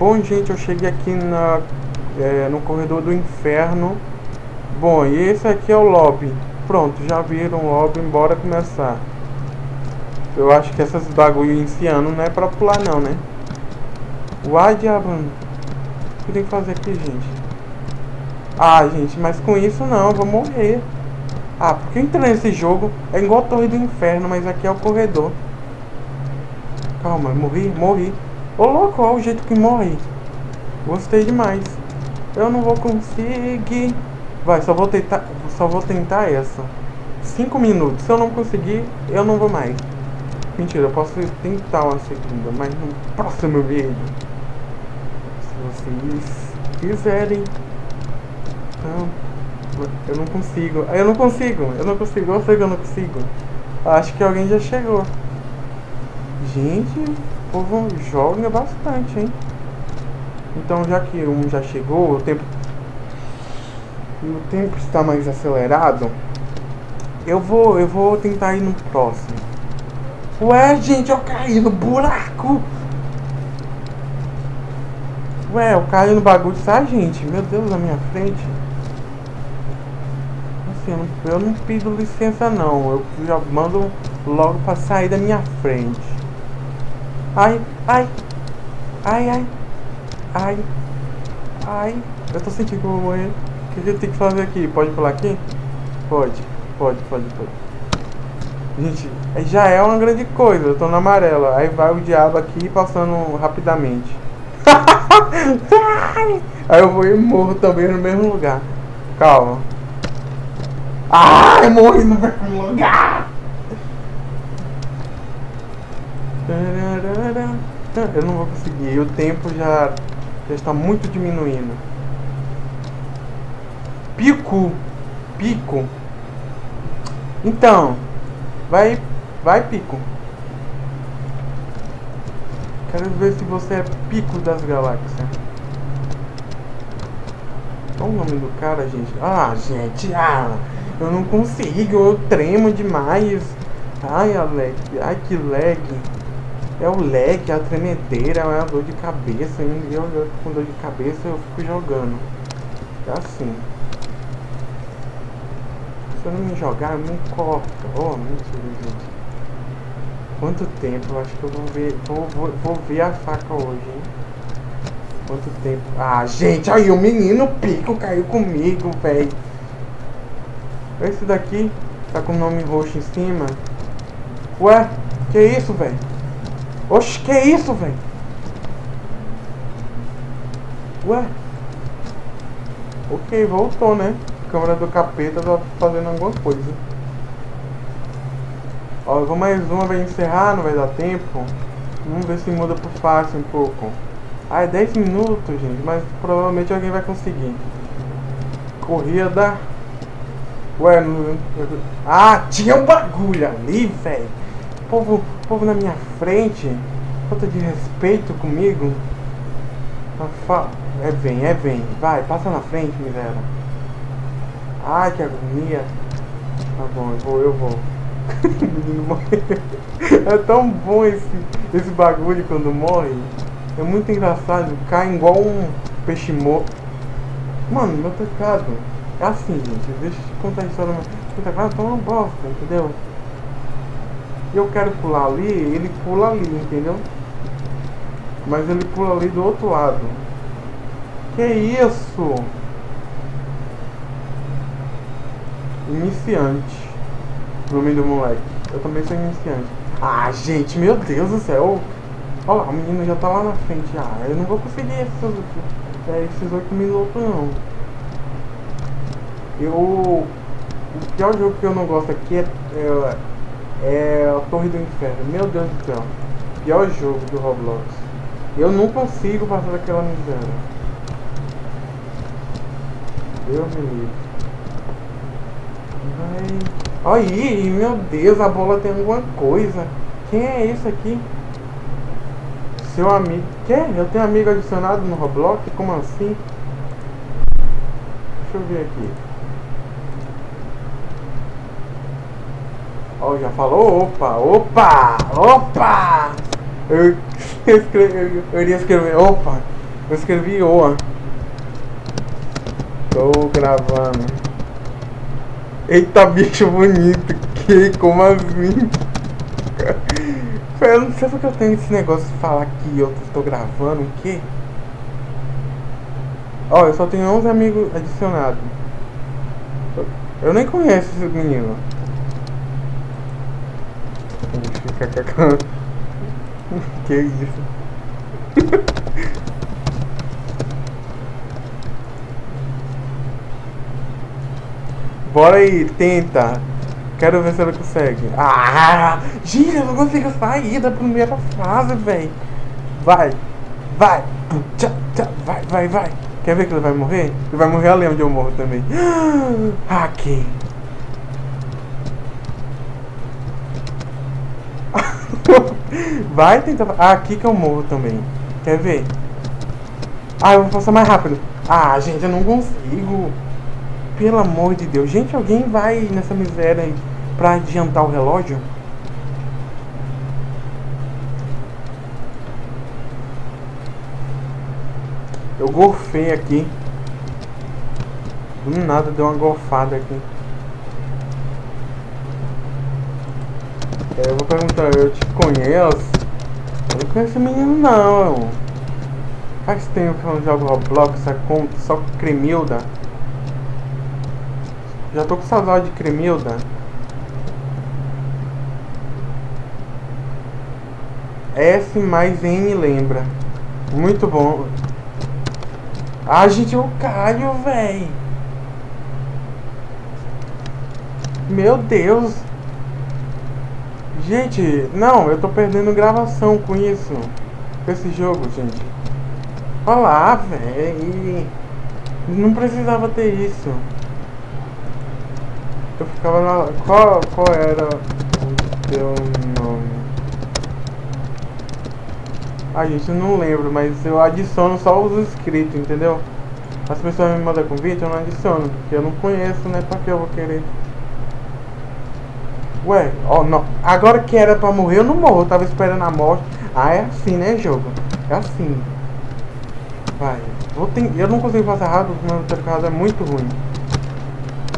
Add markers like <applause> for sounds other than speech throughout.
Bom, gente, eu cheguei aqui na, é, no corredor do inferno. Bom, e esse aqui é o lobby. Pronto, já viram o lobby, bora começar. Eu acho que essas bagulho iniciando não é pra pular não, né? Uai, diabo. O que tem que fazer aqui, gente? Ah, gente, mas com isso não, eu vou morrer. Ah, porque eu entrei nesse jogo, é igual a Torre do Inferno, mas aqui é o corredor. Calma, morri, morri. Ô louco, olha o jeito que morre. Gostei demais. Eu não vou conseguir. Vai, só vou tentar. Só vou tentar essa. Cinco minutos. Se eu não conseguir, eu não vou mais. Mentira, eu posso tentar uma segunda, mas no próximo vídeo. Se vocês quiserem. Então, eu não consigo. Eu não consigo. Eu não consigo. Eu sei que eu não consigo. Acho que alguém já chegou. Gente, o povo joga bastante, hein? Então, já que um já chegou, o tempo... O tempo está mais acelerado. Eu vou, eu vou tentar ir no próximo. Ué, gente, eu caí no buraco. Ué, eu caí no bagulho, sabe, gente? Meu Deus, na minha frente. Assim, eu não, eu não pido licença, não. Eu já mando logo pra sair da minha frente. Ai, ai. Ai, ai. Ai. Ai. Eu tô sentindo que eu vou morrer. O que, que eu tenho que fazer aqui? Pode pular aqui? Pode. Pode, pode, pode. Gente, já é uma grande coisa. Eu tô na amarela. Aí vai o diabo aqui passando rapidamente. <laughs> Aí eu vou e morro também no mesmo lugar. Calma. Ah, eu morri no mesmo lugar. Eu não vou conseguir. O tempo já, já está muito diminuindo. Pico. Pico. Então. Vai. Vai, Pico. Quero ver se você é Pico das Galáxias. Qual o nome do cara, gente? Ah, gente. Ah, eu não consigo. Eu tremo demais. Ai, Alec. Ai, que lag. É o lag, a tremedeira, é a dor de cabeça. E eu, com dor de cabeça eu fico jogando. É assim. Se eu não me jogar, eu me corto. Oh, mentira, gente. Quanto tempo? Eu acho que eu vou ver. Vou, vou, vou ver a faca hoje, hein? Quanto tempo? Ah, gente, aí o menino pico caiu comigo, velho. Esse daqui tá com o nome roxo em cima. Ué, que isso, velho? Oxe, que isso, velho? Ué? Ok, voltou, né? Câmera do capeta tá fazendo alguma coisa. Ó, eu vou mais uma, vai encerrar, não vai dar tempo. Vamos ver se muda pro fácil um pouco. Ah, é 10 minutos, gente, mas provavelmente alguém vai conseguir. Corrida. Ué, não... Ah, tinha um bagulho ali, velho povo, povo na minha frente, falta de respeito comigo. É bem, é bem, vai, passa na frente, miséria. Ai, que agonia. Tá bom, eu vou, eu vou. <laughs> É tão bom esse, esse bagulho quando morre. É muito engraçado, cai igual um peixe morto. Mano, meu teclado. É assim, gente, deixa eu te contar a história. Meu teclado tá uma bosta, entendeu? Eu quero pular ali, ele pula ali, entendeu? Mas ele pula ali do outro lado. Que isso? Iniciante. Nome do moleque. Eu também sou iniciante. Ah, gente, meu Deus do céu. Olha lá, o menino já tá lá na frente. Ah, eu não vou conseguir esses, é, esses 8 minutos, não. Eu... O pior jogo que eu não gosto aqui é, é é a Torre do Inferno. Meu Deus do céu. Pior jogo do Roblox. Eu não consigo passar daquela miséria. Deus me livre. Vai. Aí, meu Deus, a bola tem alguma coisa. Quem é esse aqui? Seu amigo. Quem? Eu tenho amigo adicionado no Roblox? Como assim? Deixa eu ver aqui. Ó, já falou, opa, opa, opa! Eu, escrevi, eu iria escrever, opa, Eu escrevi OA. Tô gravando. Eita, bicho bonito. Que? Como assim? Eu não sei porque eu tenho esse negócio de falar que eu tô gravando. O quê? Ó, eu só tenho 11 amigos adicionados. Eu nem conheço esse menino. <laughs> que isso? <laughs> Bora aí, tenta. Quero ver se ela consegue. Ah! Eu não consigo sair da primeira fase, velho. Vai, vai, vai, vai, vai. Quer ver que ele vai morrer? Ele vai morrer ali onde eu morro também. <gasps> Aqui. <laughs> vai tentar. Ah, aqui que eu morro também. Quer ver? Ah, eu vou passar mais rápido. Ah, gente, eu não consigo. Pelo amor de Deus. Gente, alguém vai nessa miséria aí pra adiantar o relógio? Eu golfei aqui. Do nada deu uma golfada aqui. Eu vou perguntar, eu te conheço? Eu não conheço menino não. Faz tempo que eu não jogo Roblox, só com, só Cremilda. Já tô com saudade de Cremilda. S mais N lembra. Muito bom. Ah, gente, eu caio, véi. Meu Deus. Gente, não, eu tô perdendo gravação com isso. Com esse jogo, gente. Olha lá, véi. Não precisava ter isso. Eu ficava na... Qual, qual era o teu nome? A gente, eu não lembro, mas eu adiciono só os inscritos, entendeu? As pessoas me mandam convite, eu não adiciono, porque eu não conheço, né? Pra que eu vou querer? Ué, ó, não. Agora que era pra morrer, eu não morro. Eu tava esperando a morte. Ah, é assim, né, jogo? É assim. Vai. Vou ter... Eu não consigo fazer errado, porque meu cercado é muito ruim.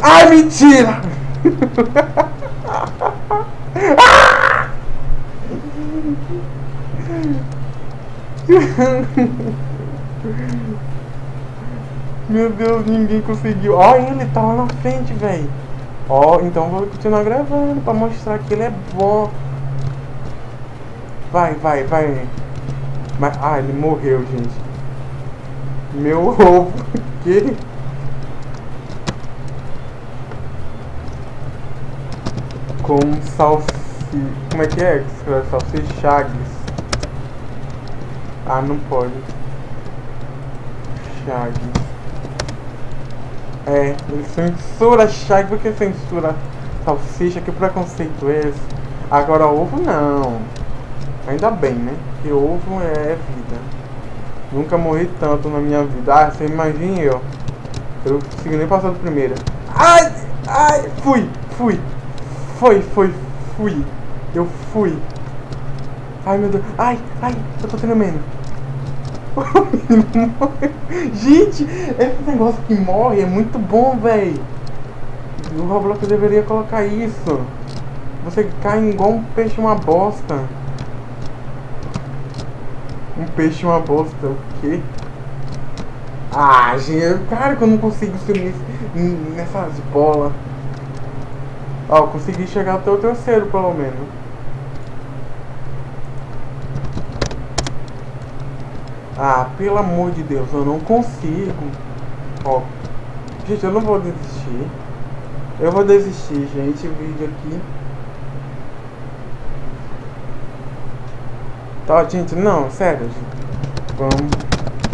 Ai, mentira! <laughs> Meu Deus, ninguém conseguiu. Ó, ele tá lá na frente, velho. Ó, então vou continuar gravando pra mostrar que ele é bom. Vai, vai, vai. Mas, ah, ele morreu, gente. Meu <laughs> ovo. que? Com salsi... Como é que é? Salsichagues. Ah, não pode. Chag. É, ele censura Chag porque censura salsicha, que preconceito é esse? Agora ovo não. Ainda bem, né? Que ovo é vida. Nunca morri tanto na minha vida. Ah, você imagina eu. Eu não consegui nem passar do primeiro. Ai! Ai! Fui! Fui! Foi, foi, fui! Eu fui! Ai meu Deus! Ai! Ai! Eu tô tremendo! <laughs> Gente, esse negócio que morre é muito bom, velho. O Roblox deveria colocar isso. Você cai igual um peixe uma bosta. Um peixe uma bosta, o quê? Ah, gente, cara, que eu não consigo subir nessas bolas. Ó, consegui chegar até o terceiro, pelo menos. Ah, pelo amor de Deus, eu não consigo. Ó, gente, eu não vou desistir. Eu vou desistir, gente, o vídeo aqui. Tá, gente, não, sério, gente. Vamos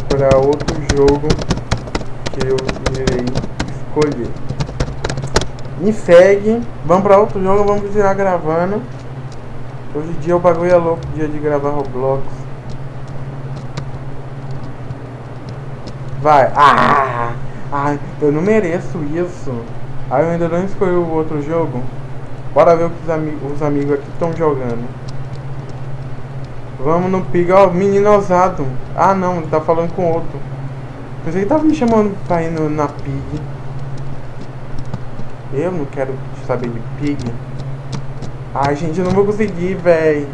para outro jogo que eu irei escolher. Me segue. Vamos para outro jogo, vamos tirar gravando. Hoje em dia o bagulho é louco, dia de gravar Roblox. Vai. Ah! Ah, eu não mereço isso. Ah, eu ainda não escolhi o outro jogo. Bora ver o que os, ami os amigos aqui estão jogando. Vamos no Pig, ó, menino ousado. Ah não, ele tá falando com outro. Pensei que tava me chamando pra ir no, na Pig. Eu não quero saber de Pig. Ai gente, eu não vou conseguir, véi.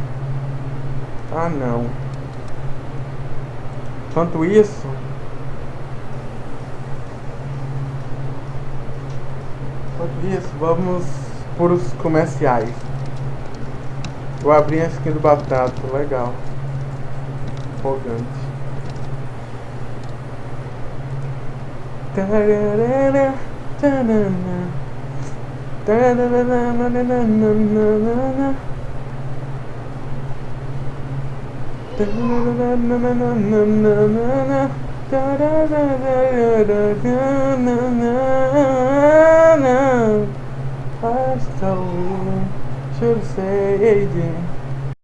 Ah não. Enquanto isso. Isso, vamos por os comerciais. Vou abrir a skin do batata, legal. Empolgante. Tararara, still should say